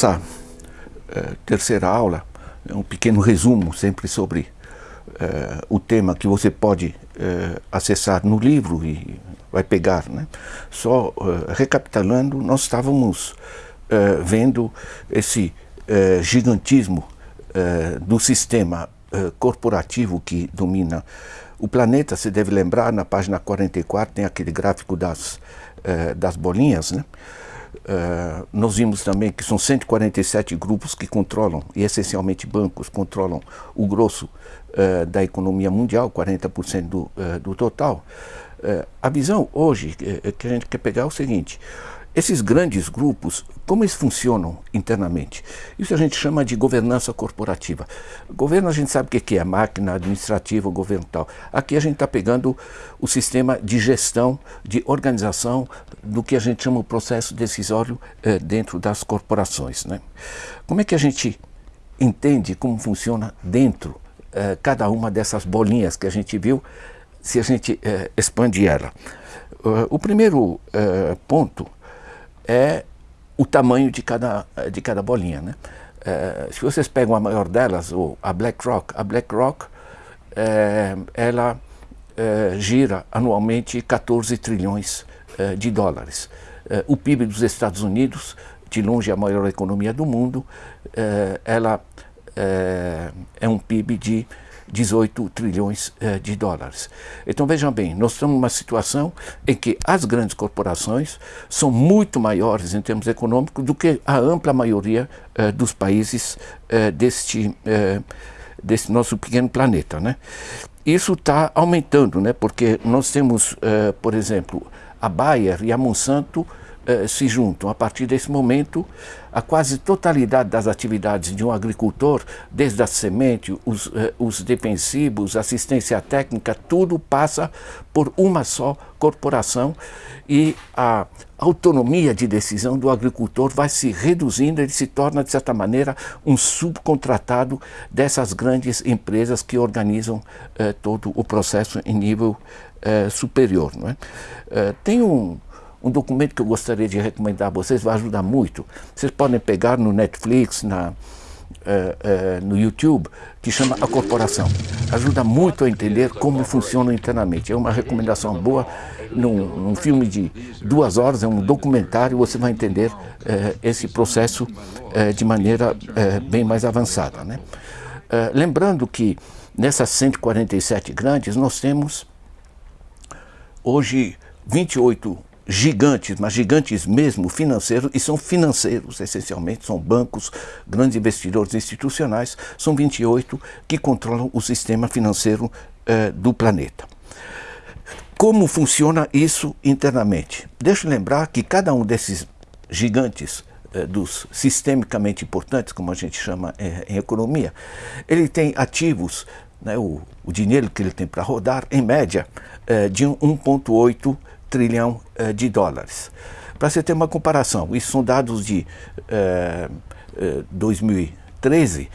Nossa uh, terceira aula, é um pequeno resumo sempre sobre uh, o tema que você pode uh, acessar no livro e vai pegar. Né? Só recapitulando, nós estávamos vendo esse gigantismo do sistema corporativo que domina o planeta. Você deve lembrar, na página 44 tem aquele gráfico das, das bolinhas, né? Uh, nós vimos também que são 147 grupos que controlam, e essencialmente bancos, controlam o grosso uh, da economia mundial, 40% do, uh, do total. a visão hoje que a gente quer pegar é o seguinte, esses grandes grupos, como eles funcionam internamente? Isso a gente chama de governança corporativa. Governo a gente sabe o que é, máquina administrativa, governo tal. Aqui a gente está pegando o sistema de gestão, de organização do que a gente chama o processo decisório eh, dentro das corporações. Né? Como é que a gente entende como funciona dentro eh, cada uma dessas bolinhas que a gente viu, se a gente eh, expande ela? O primeiro ponto é o tamanho de cada, de cada bolinha. Né? É, se vocês pegam a maior delas, ou a BlackRock, a BlackRock é, ela é, gira anualmente 14 trilhões é, de dólares. É, o PIB dos Estados Unidos, de longe a maior economia do mundo, é, ela é um PIB de 18 trilhões eh, de dólares. Então vejam bem, nós estamos numa situação em que as grandes corporações são muito maiores em termos econômicos do que a ampla maioria eh, dos países eh, deste, nosso pequeno planeta. Né? Isso está aumentando, né? porque nós temos, por exemplo, a Bayer e a Monsanto eh, se juntam. A partir desse momento, a quase totalidade das atividades de um agricultor, desde a semente, os, eh, os defensivos, assistência técnica, tudo passa por uma só corporação e a autonomia de decisão do agricultor vai se reduzindo, ele se torna, de certa maneira, um subcontratado dessas grandes empresas que organizam eh, todo o processo em nível superior. Não é? Tem um um documento que eu gostaria de recomendar a vocês, vai ajudar muito. Vocês podem pegar no Netflix, na, uh, uh, no YouTube, que chama A Corporação. Ajuda muito a entender como funciona internamente. É uma recomendação boa. Num, num filme de duas horas, é um documentário, você vai entender uh, esse processo de maneira bem mais avançada. Né? lembrando que nessas 147 grandes, nós temos hoje 28 gigantes, mas gigantes mesmo financeiros, e são financeiros essencialmente, são bancos, grandes investidores institucionais, são 28 que controlam o sistema financeiro eh, do planeta. Como funciona isso internamente? Deixa eu lembrar que cada um desses gigantes eh, dos sistemicamente importantes, como a gente chama eh, em economia, ele tem ativos, né, o, o dinheiro que ele tem para rodar, em média, de 1,8 trilhão uh, de dólares. Para você ter uma comparação, isso são dados de uh, uh, 2013,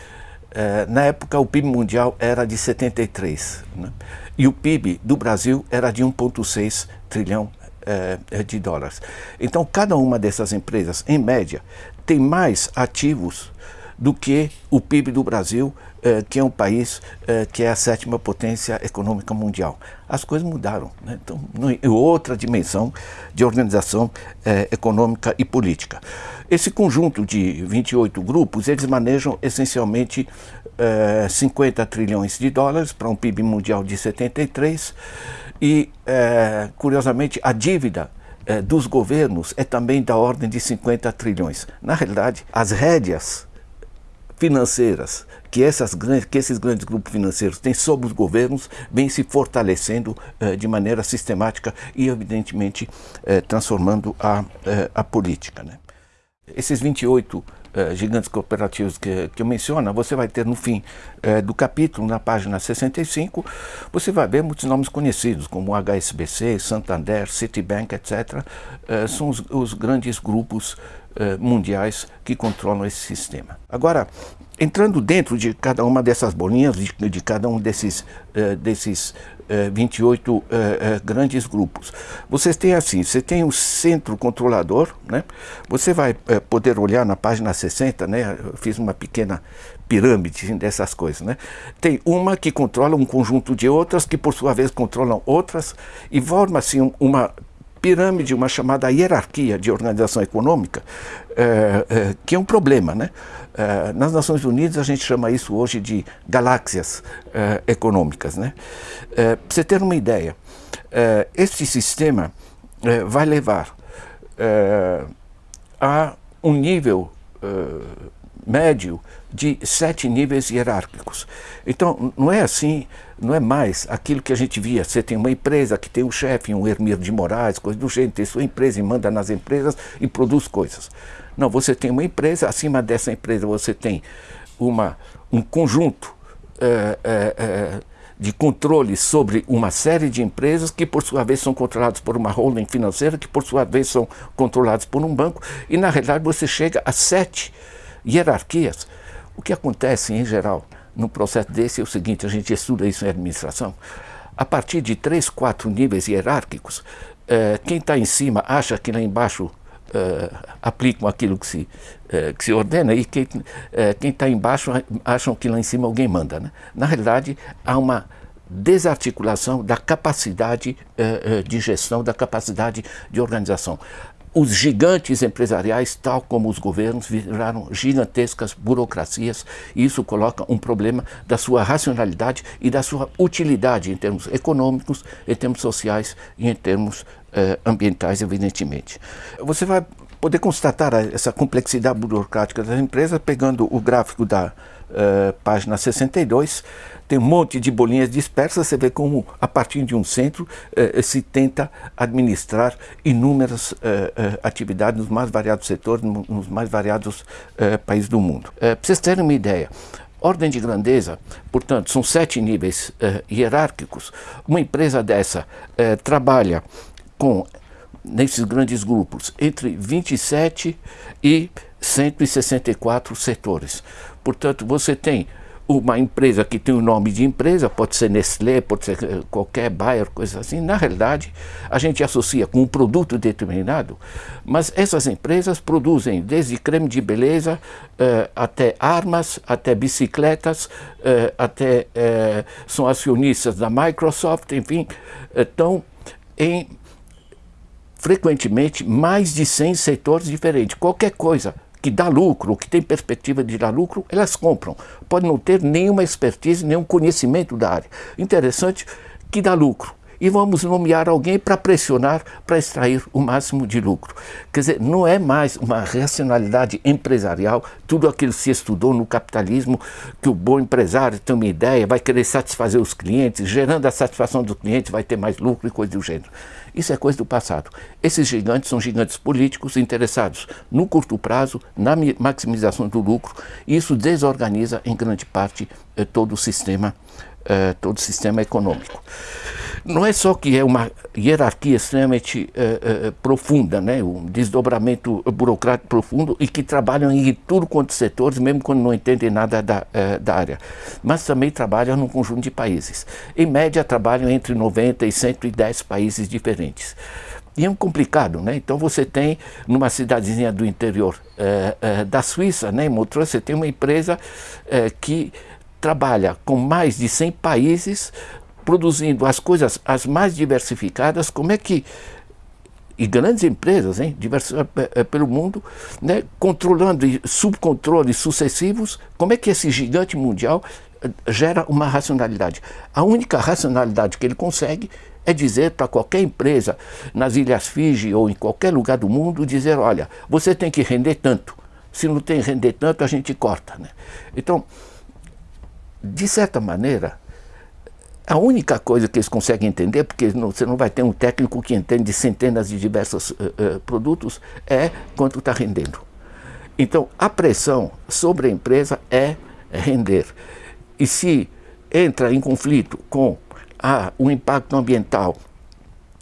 na época o PIB mundial era de 73 né? e o PIB do Brasil era de 1,6 trilhão de dólares. Então cada uma dessas empresas, em média, tem mais ativos do que o PIB do Brasil, eh, que é um país eh, que é a sétima potência econômica mundial. As coisas mudaram. Né? Então, é outra dimensão de organização eh, econômica e política. Esse conjunto de 28 grupos, eles manejam essencialmente 50 trilhões de dólares para um PIB mundial de 73 e, curiosamente, a dívida dos governos é também da ordem de 50 trilhões. Na realidade, as rédeas financeiras que, essas grandes, que esses grandes grupos financeiros têm sobre os governos vêm se fortalecendo eh, de maneira sistemática e, evidentemente, eh, transformando a, eh, a política. Né? Esses 28 gigantes cooperativos que, que eu menciono, você vai ter no fim do capítulo, na página 65, você vai ver muitos nomes conhecidos, como HSBC, Santander, Citibank, etc. são os, os grandes grupos mundiais que controlam esse sistema. Agora, entrando dentro de cada uma dessas bolinhas, de, de cada um desses, uh, desses uh, 28 uh, grandes grupos. Vocês têm assim, você tem o centro controlador, né? você vai eh, poder olhar na página 60, né? eu fiz uma pequena pirâmide dessas coisas. Né? Tem uma que controla um conjunto de outras, que por sua vez controlam outras, e forma-se assim, uma pirâmide, uma chamada hierarquia de organização econômica, é, é, que é um problema. Né? É, nas Nações Unidas a gente chama isso hoje de galáxias econômicas. Né? Para você ter uma ideia, este sistema vai levar a um nível médio de sete níveis hierárquicos. Então, não é assim, não é mais aquilo que a gente via. Você tem uma empresa que tem um chefe, um Hermir de Moraes, coisa do jeito, tem sua empresa e manda nas empresas e produz coisas. Não, você tem uma empresa, acima dessa empresa você tem uma, um conjunto é, é, é, de controle sobre uma série de empresas que, por sua vez, são controladas por uma holding financeira, que, por sua vez, são controladas por um banco, e, na realidade, você chega a sete hierarquias. O que acontece, em geral, no processo desse é o seguinte, a gente estuda isso em administração, a partir de três, quatro níveis hierárquicos, eh, quem está em cima acha que lá embaixo eh, aplicam aquilo que se, eh, que se ordena e quem está embaixo acham que lá em cima alguém manda. Né? Na realidade, há uma desarticulação da capacidade de gestão, da capacidade de organização os gigantes empresariais, tal como os governos, viraram gigantescas burocracias e isso coloca um problema da sua racionalidade e da sua utilidade em termos econômicos, em termos sociais e em termos eh, ambientais, evidentemente. Você vai poder constatar essa complexidade burocrática das empresas pegando o gráfico da uh, página 62, tem um monte de bolinhas dispersas, você vê como a partir de um centro uh, se tenta administrar inúmeras uh, atividades nos mais variados setores, nos mais variados países do mundo. Para vocês terem uma ideia, ordem de grandeza, portanto, são sete níveis hierárquicos. Uma empresa dessa trabalha com nesses grandes grupos, entre 27 e 164 setores. Portanto, você tem uma empresa que tem o nome de empresa, pode ser Nestlé, pode ser eh, qualquer Bayer, coisa assim. Na realidade, a gente associa com um produto determinado, mas essas empresas produzem desde creme de beleza uh, até armas, até bicicletas, uh, até uh, são acionistas da Microsoft, enfim, estão em frequentemente mais de 100 setores diferentes. Qualquer coisa que dá lucro, que tem perspectiva de dar lucro, elas compram. Pode não ter nenhuma expertise, nenhum conhecimento da área. Interessante que dá lucro e vamos nomear alguém para pressionar, para extrair o máximo de lucro. Quer dizer, não é mais uma racionalidade empresarial, tudo aquilo que se estudou no capitalismo, que o bom empresário tem uma ideia, vai querer satisfazer os clientes, gerando a satisfação do cliente, vai ter mais lucro e coisa do gênero. Isso é coisa do passado. Esses gigantes são gigantes políticos interessados no curto prazo, na maximização do lucro, e isso desorganiza em grande parte eh, todo o sistema, eh, todo o sistema econômico não é só que é uma hierarquia extremamente uh, uh, profunda, né? um desdobramento burocrático profundo e que trabalham em tudo quanto setores, mesmo quando não entendem nada da, uh, da área, mas também trabalham num conjunto de países. Em média, trabalham entre 90 e 110 países diferentes. E é um complicado, né? Então você tem numa cidadezinha do interior da Suíça, né, em Montreux, você tem uma empresa que trabalha com mais de 100 países produzindo as coisas as mais diversificadas, como é que e grandes empresas, hein, diversas é, é, pelo mundo, né, controlando subcontroles sucessivos, como é que esse gigante mundial eh, gera uma racionalidade? A única racionalidade que ele consegue é dizer para qualquer empresa nas Ilhas Fiji ou em qualquer lugar do mundo, dizer, olha, você tem que render tanto. Se não tem render tanto, a gente corta. Né? Então, de certa maneira, a única coisa que eles conseguem entender, porque não, você não vai ter um técnico que entende de centenas de diversos uh, uh, produtos, é quanto está rendendo. Então, a pressão sobre a empresa é render. E se entra em conflito com a, o impacto ambiental,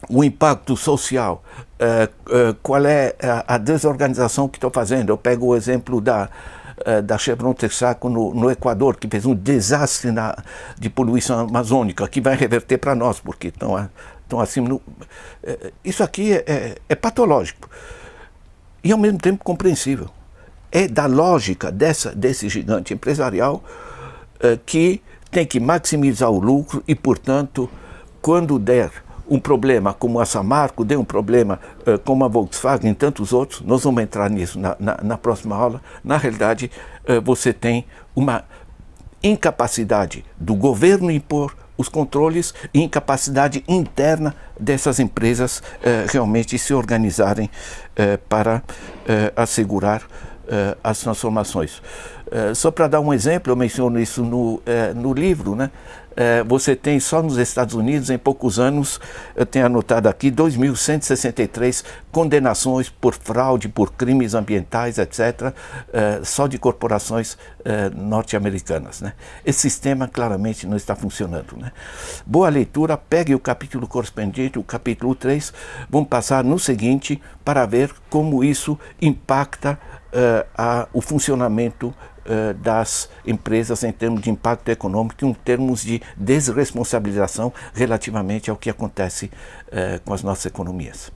o impacto social, uh, qual é a, a desorganização que estou fazendo? Eu pego o exemplo da, uh, da Chevron Texaco no, no, Equador, que fez um desastre na, de poluição amazônica, que vai reverter para nós, porque estão, estão acima. No, uh, isso aqui é, é, é patológico e ao mesmo tempo compreensível. É da lógica dessa, desse gigante empresarial uh, que tem que maximizar o lucro e, portanto, quando der um problema como a Samarco, deu um problema uh, como a Volkswagen e tantos outros, nós vamos entrar nisso na, na, na próxima aula, na realidade uh, você tem uma incapacidade do governo impor os controles e incapacidade interna dessas empresas uh, realmente se organizarem para assegurar as transformações. só para dar um exemplo, eu menciono isso no, no livro, né? É, você tem só nos Estados Unidos, em poucos anos, eu tenho anotado aqui, 2.163 condenações por fraude, por crimes ambientais, etc., é, só de corporações é, norte-americanas. Né? Esse sistema claramente não está funcionando. Né? Boa leitura, pegue o capítulo correspondente, o capítulo 3, vamos passar no seguinte para ver como isso impacta a, o funcionamento uh, das empresas em termos de impacto econômico, em termos de desresponsabilização relativamente ao que acontece uh, com as nossas economias.